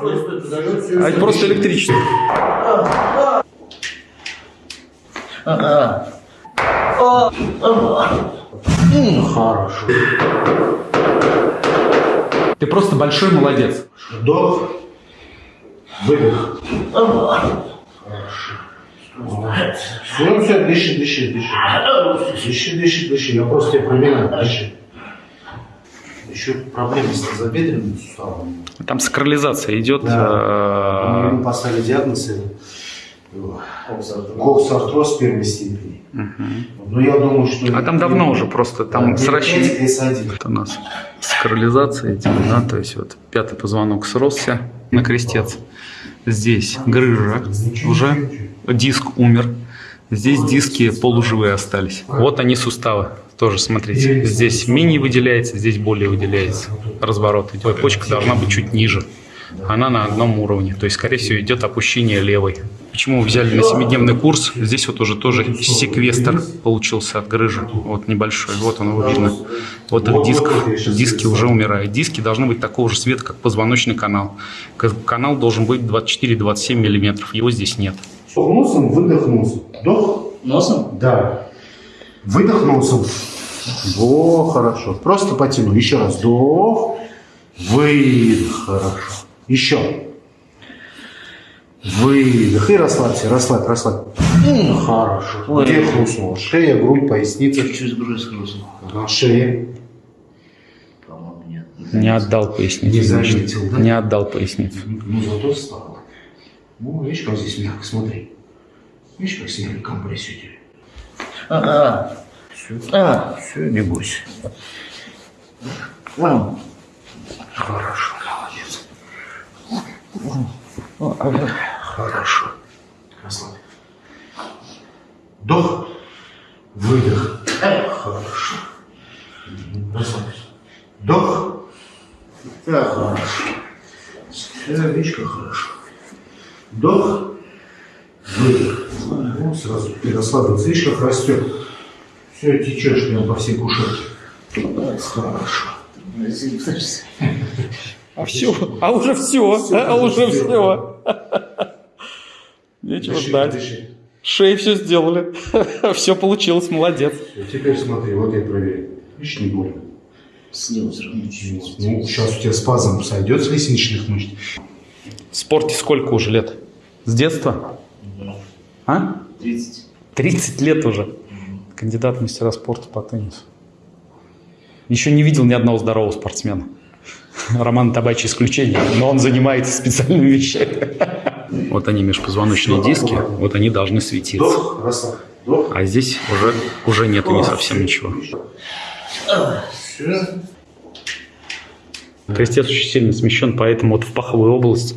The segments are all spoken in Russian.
подожди. А это просто электричество. Ага. Хорошо. Ты просто большой молодец. Вдох. Выдох. Все, все, дыши, дыши, дыши. Дыши, дыши, дыши. Я просто тебя проверяю. Дыши. Еще проблемы с тазобедренным суставом. Там сакрализация идет. Да. э, Ему поставили диагноз э, коксартроз первой степени. Но я думаю, что... А там давно уже просто там Да, сращивание. S1. Вот у нас сакрализация идет, да, то есть вот пятый позвонок сросся на крестец. Здесь грыжа уже, диск умер. Здесь диски полуживые остались. Вот они суставы. Тоже смотрите. Здесь менее выделяется, здесь более выделяется. Разворот идет. Почка должна быть чуть ниже. Она на одном уровне. То есть, скорее всего, идет опущение левой. Почему взяли на 7-дневный курс? Здесь вот уже тоже секвестр получился от грыжи. Вот небольшой. Вот он его видно. Вот их диск. Диски уже умирают. Диски должны быть такого же цвета, как позвоночный канал. Канал должен быть 24-27 миллиметров. Его здесь нет. Вдох носом, выдох носом. Вдох. Носом? Да. Выдох носом. Во, хорошо. Просто потяну. Еще раз. Вдох. Выдох. Хорошо. Еще. Выдох. И расслабься, расслабь, расслабь. Хорошо. Ой. Где хрустнуло? Шея, грудь, поясница. Чуть-чуть грудь хрустнул. Ага, шея. По-моему, нет. Не отдал поясницу. Не заметил, да? Не отдал поясницу. Ну, зато встал. Ну, видишь, как здесь мягко, смотри. Видишь, как сняли компрессию тебе. А, а, все, не бойся. Хорошо, молодец. Хорошо. Расслабь. Вдох. Выдох. Хорошо. Расслабься. Вдох. Хорошо. Все, видишь, как хорошо. Выдох. Ну, сразу. Видишь, как растет. Все, течешь прям по всей кушетке. Хорошо. А все, а уже все, а уже все. Нечего Дыши, ждать. дыши. Шеи все сделали. Все получилось, молодец. Теперь смотри, вот я проверяю. Видишь, не больно. Снизу все. Ну, сейчас у тебя спазм сойдет с лестничных мышц. В спорте сколько уже лет? С детства? А? 30. 30 лет уже. Кандидат в мастера спорта по теннису. Еще не видел ни одного здорового спортсмена. Роман Табачи исключение, но он занимается специальными вещами. Вот они межпозвоночные диски, вот они должны светиться. А здесь уже, уже нет не совсем ничего. Крестец очень сильно смещен, поэтому вот в паховую область.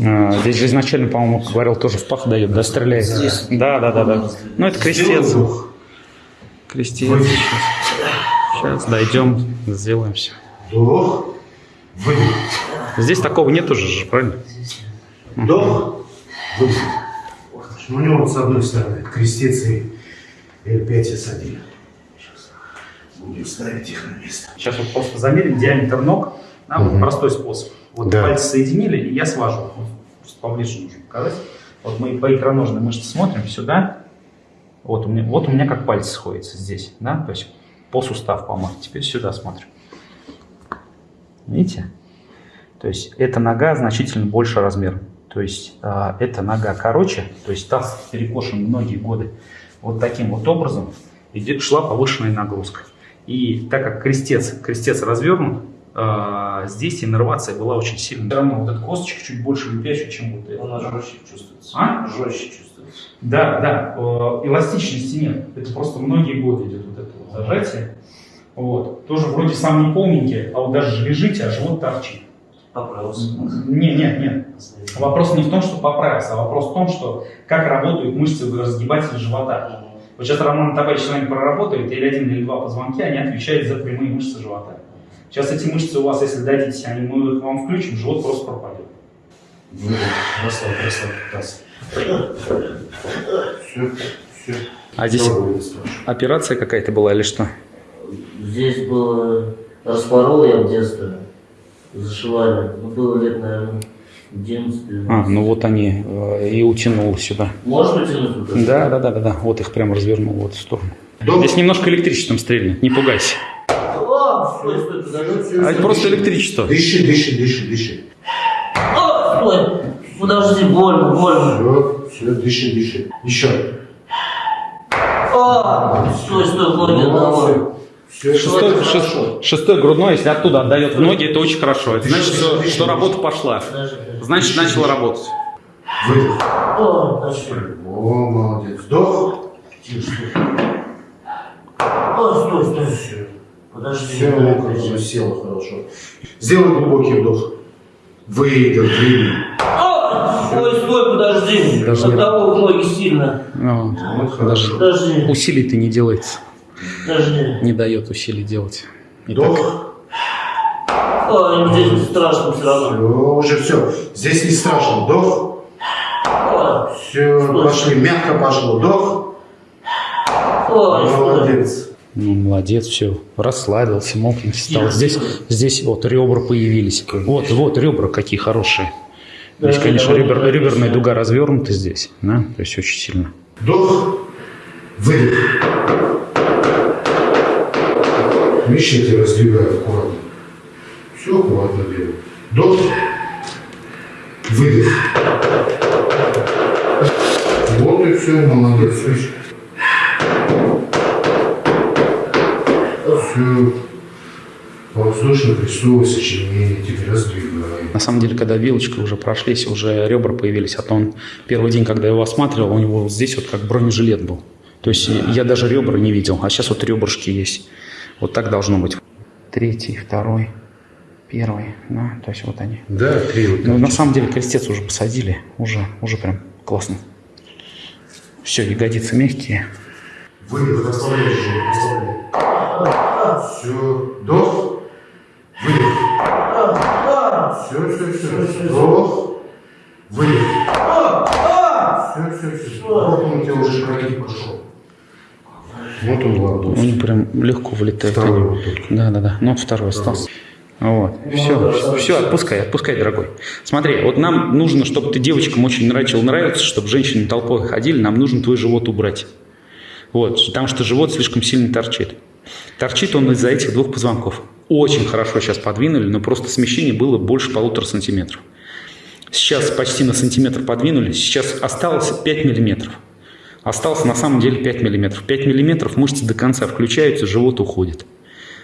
Э, Здесь же изначально, по-моему, говорил, тоже в пах дает, да, стреляет. Здесь. Да, да, да, да. Ну, это крестец. Крестец. Сейчас, дойдем, сделаем все. Вдох. Выдох. Здесь такого нет уже же, правильно? Вдох. Выдох. У него вот с одной стороны крестец и L5S1. Сейчас будем ставить их на место. Сейчас вот просто замерим диаметр ног. Да, Мгм. простой способ. Вот Да. пальцы соединили, и я свожу. Просто поближе нужно показать. Вот мы по икроножной мышце смотрим сюда. Вот у меня, вот у меня как пальцы сходятся здесь, да, то есть по сустав помах. Теперь сюда смотрим. Видите? То есть эта нога значительно больше размером. То есть а, эта нога короче, то есть таз перекошен многие годы. Вот таким вот образом идет, шла повышенная нагрузка. И так как крестец, крестец развернут, здесь иннервация была очень сильная. Все равно вот этот косточек чуть больше выпячивает, чем вот это. Он жестче чувствуется. А? Жестче чувствуется. Да, да, э, эластичности нет. Это просто многие годы идет вот это вот зажатие. Вот. Тоже вроде сам не полненький, а вот даже лежите, а живот торчит. Поправился. Нет, нет, нет. Вопрос не в том, что поправился, а вопрос в том, что как работают мышцы разгибателя живота. Вот сейчас Роман Табач с вами проработает, или один, или два позвонки, они отвечают за прямые мышцы живота. Сейчас эти мышцы у вас, если дадите, они, мы их вам включим, живот просто пропадет. Расслабь, расслабь таз. Все, все. А здесь операция какая-то была или что? Здесь было... Распорол я в детстве. Зашивали. Ну, было лет, наверное, 11, 12. А, ну вот они э, и утянул сюда. Вот это? Да, да, да, да, да. Вот их прям развернул вот в сторону. Вдох. Здесь немножко электричеством стрельнет, не пугайся. О, стой, стой, подожди. А это просто электричество. Дыши, дыши, дыши, дыши. О, стой. Подожди, больно, больно. Все, все, дыши, дыши. Еще. О, стой, стой, ноги. Все, Шестой, это шест- хорошо. шестой грудной, если оттуда отдает в ноги, это очень хорошо. Это значит, что, что работа пошла. Значит, начала работать. Выдох. О, молодец. Вдох. О, стой, стой. Подожди. Все, ну, село хорошо. Сделай глубокий вдох. Выдох, выдох. О, стой, стой, подожди. Даже не- Одного в ноги сильно. Ну, Вот даже хорошо. Подожди, усилий-то не делается. подожди. Не дает усилий делать. И так. Вдох. О, здесь страшно все равно. Все, уже все. Здесь не страшно. Вдох. Все, пошли. Мягко пошло. Вдох. Ну, молодец, все. Расслабился, мокренький стал. Здесь, здесь вот ребра появились. Вот, вот ребра какие хорошие. Здесь, конечно, ребер- реберная дуга развернута здесь, да, то есть очень сильно. Вдох. Выдох. Тебя раздвигаю аккуратно. Все аккуратно делаю. Вдох. Выдох. Вот и все, молодец. Видишь? Все. Воздушно-крестовое сочленение тебе раздвигаем. На самом деле, когда вилочкой уже прошлись, уже ребра появились, а то он первый день, когда я его осматривал, у него вот здесь вот как бронежилет был. То есть я даже ребра не видел, а сейчас вот ребрышки есть. Вот так должно быть. Третий, второй, первый, да, то есть вот они. Да, три вот Ну, на самом деле крестец уже посадили, уже, уже прям классно. Все, ягодицы мягкие. Выдох, оставляй же, оставляй. Все, вдох, выдох. Все, все, все. Вдох, выдох. Все, все, все. Вот он у тебя уже прогиб пошел. Вот он ладошь. Он прям легко влетает. Второй вот тут. Да, да, да. Ну, вот второй остался. Вот. Все, все, отпускай, отпускай, дорогой. Смотри, вот нам нужно, чтобы ты девочкам очень начал нравиться, чтобы женщины толпой ходили, нам нужно твой живот убрать. Вот, потому что живот слишком сильно торчит. Торчит он из-за этих двух позвонков. Очень хорошо сейчас подвинули, но просто смещение было больше полутора сантиметров. Сейчас почти на сантиметр подвинули, сейчас осталось 5 миллиметров. Осталось на самом деле 5 миллиметров. 5 миллиметров мышцы до конца включаются, живот уходит.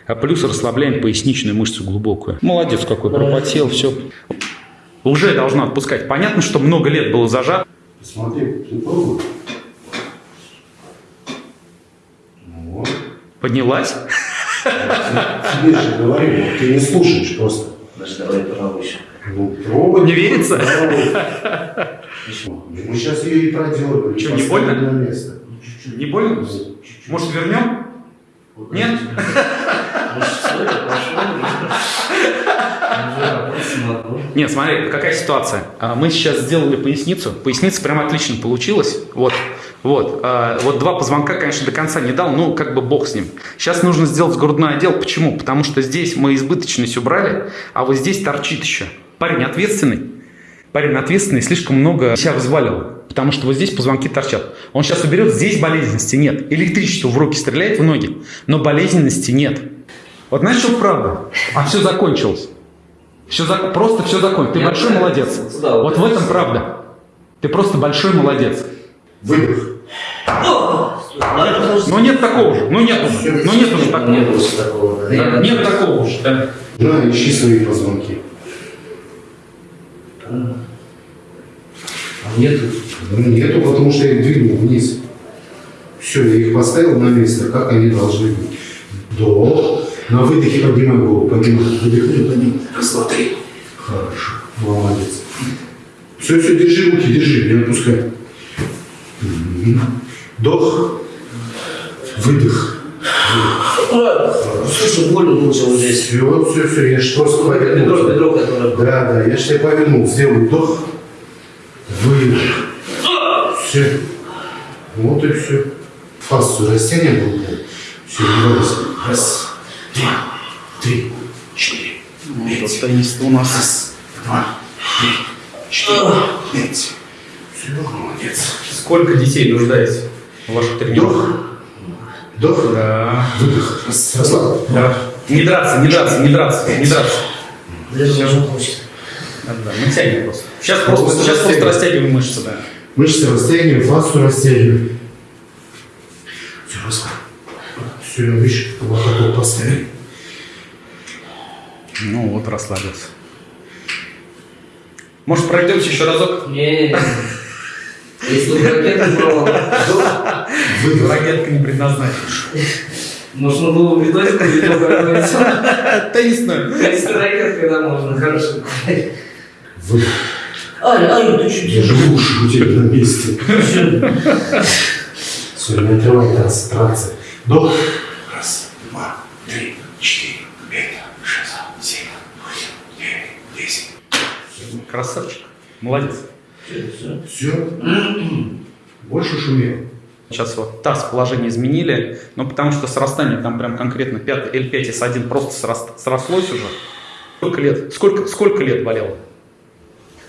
А плюс расслабляем поясничную мышцу глубокую. Молодец какой, пропотел, все. Уже должна отпускать. Понятно, что много лет было зажат. Смотри, ты пробуй. Вот. Поднялась. Тебе же говорю, ты не слушаешь просто. Подожди, давай еще. Ну, пробуй. Не верится? Мы сейчас ее и проделали. Чё, не больно? на место. Не больно? Может, вернем? Нет? Нет, смотри, какая ситуация. А, Мы сейчас сделали поясницу. Поясница прям отлично получилась. Вот, вот. А, Вот два позвонка, конечно, до конца не дал, ну, как бы бог с ним. Сейчас нужно сделать грудной отдел. Почему? Потому что здесь мы избыточность убрали, а вот здесь торчит еще. Парень ответственный. Парень ответственный, слишком много себя взвалил. Потому что вот здесь позвонки торчат. Он сейчас уберет, здесь болезненности нет. Электричество в руки стреляет в ноги, но болезненности нет. Вот что правда? А все закончилось. Все за- Просто все закончилось. Ты большой молодец. Да, вот вот в это этом правда. Ты просто большой молодец. Выдох. Но нет такого же. Ну нет уже. Ну нет уже такого. Нет такого. да. Да, Нет такого уже. да. На, ищи свои позвонки. А нету. Ну, нету, потому что я их двинул вниз. Все, я их поставил на место, как они должны быть. Вдох. На выдохе поднимай голову, поднимай. Выдохни, поднимай. Раз, два, три. Хорошо. Молодец. Все, все, держи руки, держи, не отпускай. Мгм. Вдох. Выдох. А, Слушай, больно лучше вот здесь. Все, все, все, я же просто Бедро, повернул. бедро, которое... Да, да, я же тебя повернул. Сделай вдох. Выдох. Все. Вот и все. Фасу растения был. Все, бойся. Раз, два, три, четыре, Вот теннис у нас. раз, два, три, четыре, пять. Все, молодец. Сколько детей нуждается ваших тренировках? Вдох. Вдох. Да. Выдох. Расслабь. Да. Не драться, не драться, не драться, не драться. Даже должно получиться. Да, да, мы тянем просто. Сейчас просто, Просто сейчас просто растягиваем. растягиваем мышцы, да. Мышцы растягиваем, фасу растягиваем. Все, расслабь. Все, выше, локоток поставили. Ну вот, расслабился. Может, пройдемся еще разок? Не, если бы ракета была. Выдох. Ракетка не предназначена. можно было бы какую-нибудь. Теннисную. Если ракет, когда можно, хорошо. Выдох. Аля, Аля, ты что Я же уши у тебя на месте. Все, не отрывай концентрация. Вдох. Раз, два, три, четыре, пять, шесть, семь, восемь, девять, десять. Красавчик. Молодец. Все. Больше шумел. Сейчас вот таз положение изменили, но потому что срастание там прям конкретно 5 L5S1 просто сраст- срослось уже. Сколько лет? Сколько, сколько лет болело?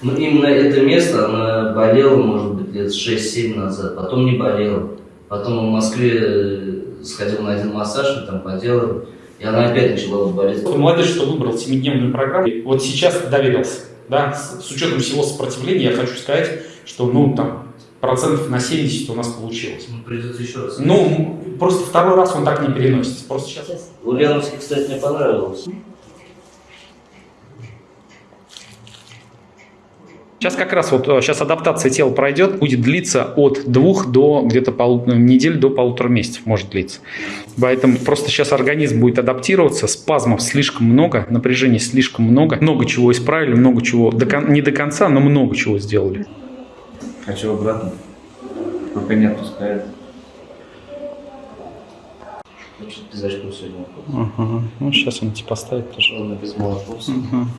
Ну, именно это место, оно болело, может быть, лет 6-7 назад, потом не болело. Потом в Москве э, сходил на один массаж, мы там поделали, и она опять начала болеть. Молодец, что выбрал 7-дневную программу. И Вот сейчас доверился. Да, с, с учетом всего сопротивления, я хочу сказать, что ну там процентов на 70 у нас получилось. Ну, Придется еще раз. Ну, просто второй раз он так не переносится. Просто сейчас. Ульяновский, кстати, мне понравилось. Сейчас как раз вот сейчас адаптация тела пройдет, будет длиться от двух до где-то полу- недель до полутора месяцев может длиться. Поэтому просто сейчас организм будет адаптироваться, спазмов слишком много, напряжения слишком много, много чего исправили, много чего, до не до конца, но много чего сделали. Хочу обратно. Пока не отпускает. Что-то без очков сегодня. Ага. Ну, сейчас он тебе поставит тоже. Ладно, без молотков.